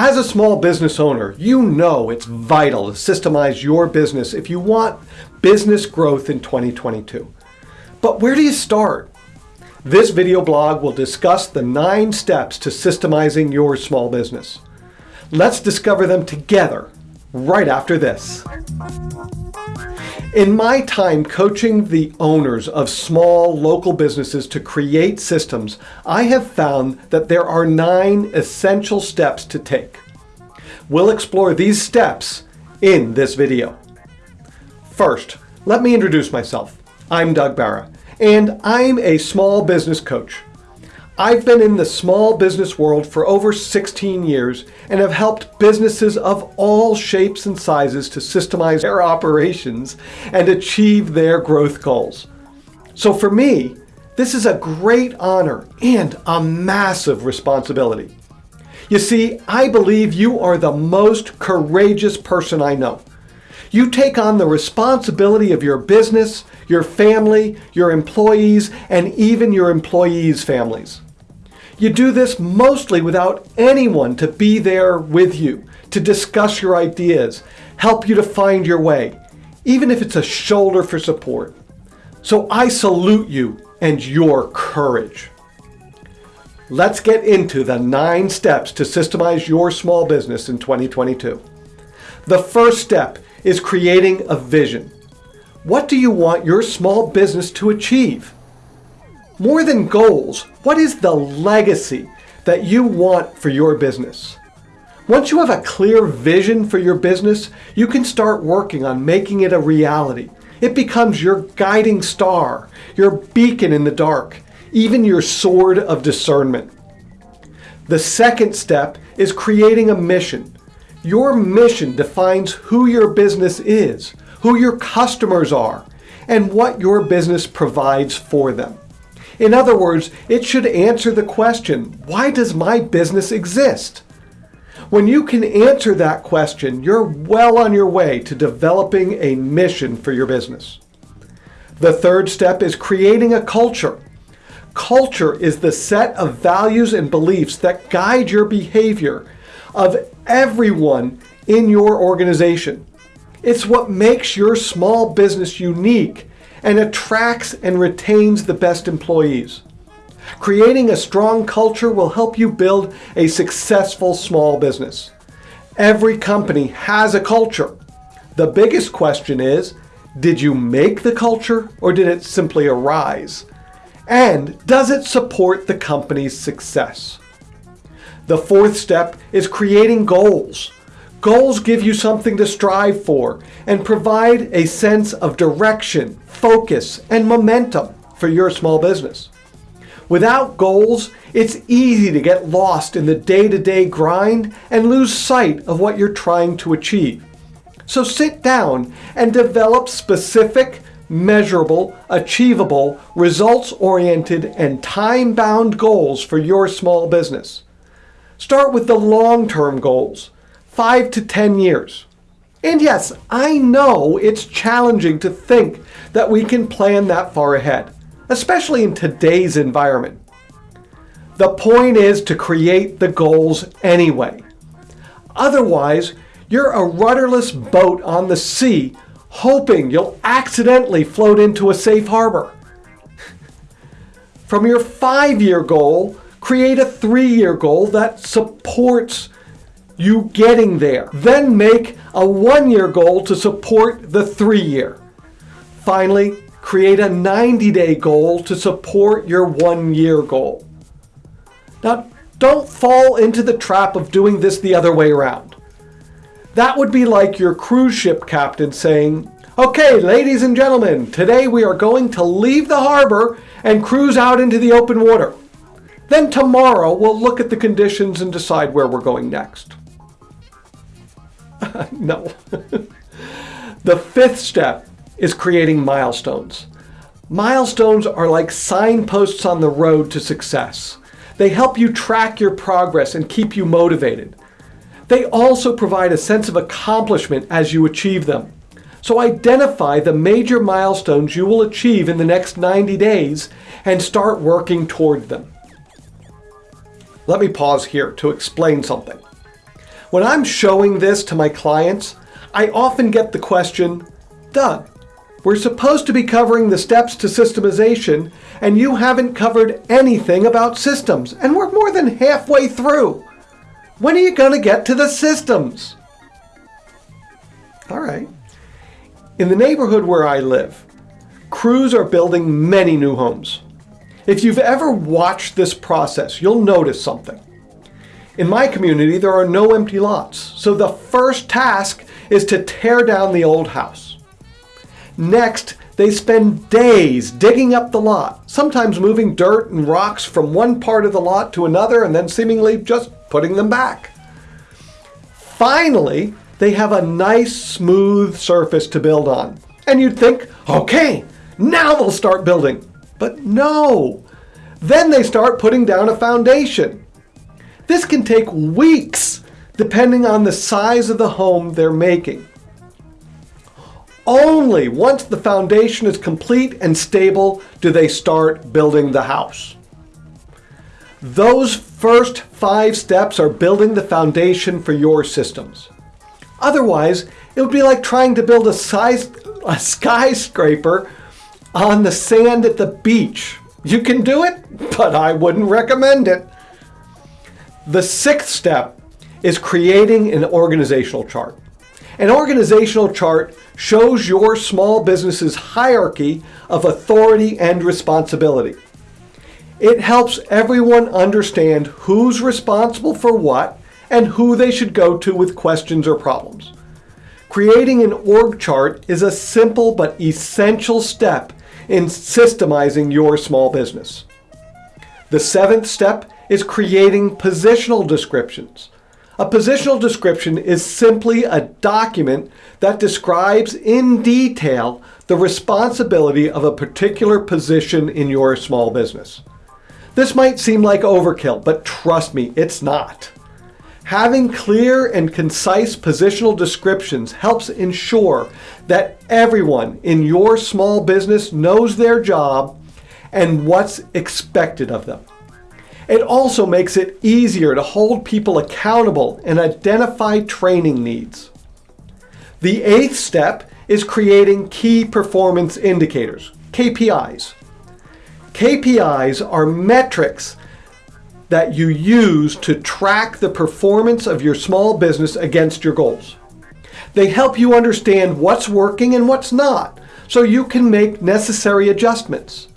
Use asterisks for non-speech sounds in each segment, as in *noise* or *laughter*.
As a small business owner, you know it's vital to systemize your business if you want business growth in 2022. But where do you start? This video blog will discuss the nine steps to systemizing your small business. Let's discover them together right after this. In my time coaching the owners of small local businesses to create systems, I have found that there are nine essential steps to take. We'll explore these steps in this video. First, let me introduce myself. I'm Doug Barra, and I'm a small business coach. I've been in the small business world for over 16 years and have helped businesses of all shapes and sizes to systemize their operations and achieve their growth goals. So for me, this is a great honor and a massive responsibility. You see, I believe you are the most courageous person I know. You take on the responsibility of your business, your family, your employees, and even your employees' families. You do this mostly without anyone to be there with you, to discuss your ideas, help you to find your way, even if it's a shoulder for support. So I salute you and your courage. Let's get into the nine steps to systemize your small business in 2022. The first step is creating a vision. What do you want your small business to achieve? More than goals, what is the legacy that you want for your business? Once you have a clear vision for your business, you can start working on making it a reality. It becomes your guiding star, your beacon in the dark, even your sword of discernment. The second step is creating a mission. Your mission defines who your business is, who your customers are, and what your business provides for them. In other words, it should answer the question, why does my business exist? When you can answer that question, you're well on your way to developing a mission for your business. The third step is creating a culture. Culture is the set of values and beliefs that guide your behavior of everyone in your organization. It's what makes your small business unique and attracts and retains the best employees. Creating a strong culture will help you build a successful small business. Every company has a culture. The biggest question is, did you make the culture or did it simply arise? And does it support the company's success? The fourth step is creating goals. Goals give you something to strive for and provide a sense of direction, focus, and momentum for your small business. Without goals, it's easy to get lost in the day-to-day -day grind and lose sight of what you're trying to achieve. So sit down and develop specific, measurable, achievable, results-oriented, and time-bound goals for your small business. Start with the long-term goals, 5 to 10 years. And yes, I know it's challenging to think that we can plan that far ahead, especially in today's environment. The point is to create the goals anyway. Otherwise, you're a rudderless boat on the sea hoping you'll accidentally float into a safe harbor. From your five-year goal, create a three-year goal that supports you getting there. Then make a one-year goal to support the three-year. Finally, create a 90-day goal to support your one-year goal. Now, don't fall into the trap of doing this the other way around. That would be like your cruise ship captain saying, Okay, ladies and gentlemen, today we are going to leave the harbor and cruise out into the open water. Then tomorrow we'll look at the conditions and decide where we're going next. *laughs* no. the fifth step is creating milestones. Milestones are like signposts on the road to success. They help you track your progress and keep you motivated. They also provide a sense of accomplishment as you achieve them. So identify the major milestones you will achieve in the next 90 days and start working toward them. Let me pause here to explain something. When I'm showing this to my clients, I often get the question, Doug, we're supposed to be covering the steps to systemization, and you haven't covered anything about systems, and we're more than halfway through. When are you going to get to the systems? All right. In the neighborhood where I live, crews are building many new homes. If you've ever watched this process, you'll notice something. In my community, there are no empty lots, so the first task is to tear down the old house. Next, they spend days digging up the lot, sometimes moving dirt and rocks from one part of the lot to another and then seemingly just putting them back. Finally, they have a nice smooth surface to build on. And you'd think, okay, now they'll start building. But no, then they start putting down a foundation. This can take weeks depending on the size of the home they're making. Only once the foundation is complete and stable do they start building the house. Those first five steps are building the foundation for your systems. Otherwise, it would be like trying to build a, size, a skyscraper on the sand at the beach. You can do it, but I wouldn't recommend it. The sixth step is creating an organizational chart. An organizational chart shows your small business's hierarchy of authority and responsibility. It helps everyone understand who's responsible for what and who they should go to with questions or problems. Creating an org chart is a simple but essential step in systemizing your small business. The seventh step is creating positional descriptions. A positional description is simply a document that describes in detail the responsibility of a particular position in your small business. This might seem like overkill, but trust me, it's not. Having clear and concise positional descriptions helps ensure that everyone in your small business knows their job and what's expected of them. It also makes it easier to hold people accountable and identify training needs. The eighth step is creating key performance indicators, KPIs. KPIs are metrics that you use to track the performance of your small business against your goals. They help you understand what's working and what's not, so you can make necessary adjustments.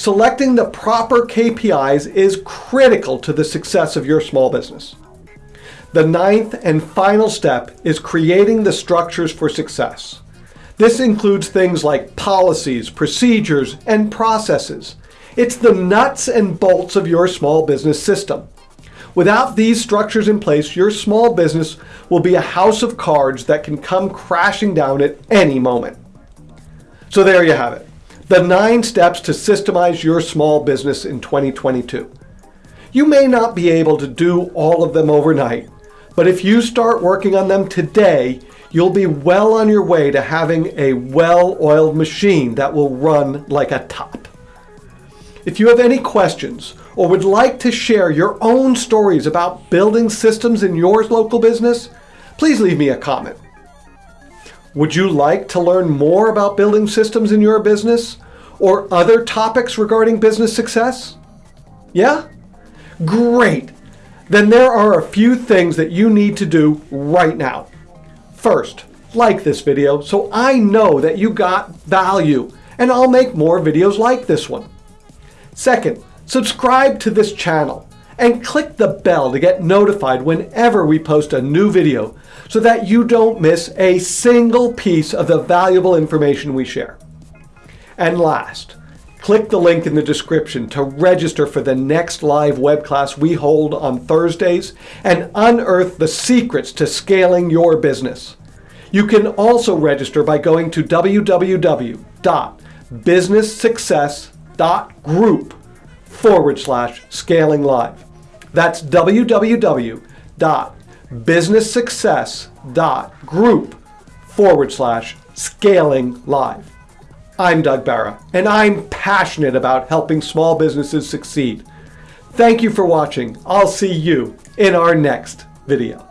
Selecting the proper KPIs is critical to the success of your small business. The ninth and final step is creating the structures for success. This includes things like policies, procedures, and processes. It's the nuts and bolts of your small business system. Without these structures in place, your small business will be a house of cards that can come crashing down at any moment. So there you have it the nine steps to systemize your small business in 2022. You may not be able to do all of them overnight, but if you start working on them today, you'll be well on your way to having a well-oiled machine that will run like a top. If you have any questions or would like to share your own stories about building systems in your local business, please leave me a comment. Would you like to learn more about building systems in your business or other topics regarding business success? Yeah? Great! Then there are a few things that you need to do right now. First, like this video so I know that you got value and I'll make more videos like this one. Second, subscribe to this channel and click the bell to get notified whenever we post a new video so that you don't miss a single piece of the valuable information we share. And last, click the link in the description to register for the next live web class we hold on Thursdays and unearth the secrets to scaling your business. You can also register by going to www.businesssuccess.group forward slash scaling live. That's www.businesssuccess.group forward slash scaling live. I'm Doug Barra, and I'm passionate about helping small businesses succeed. Thank you for watching. I'll see you in our next video.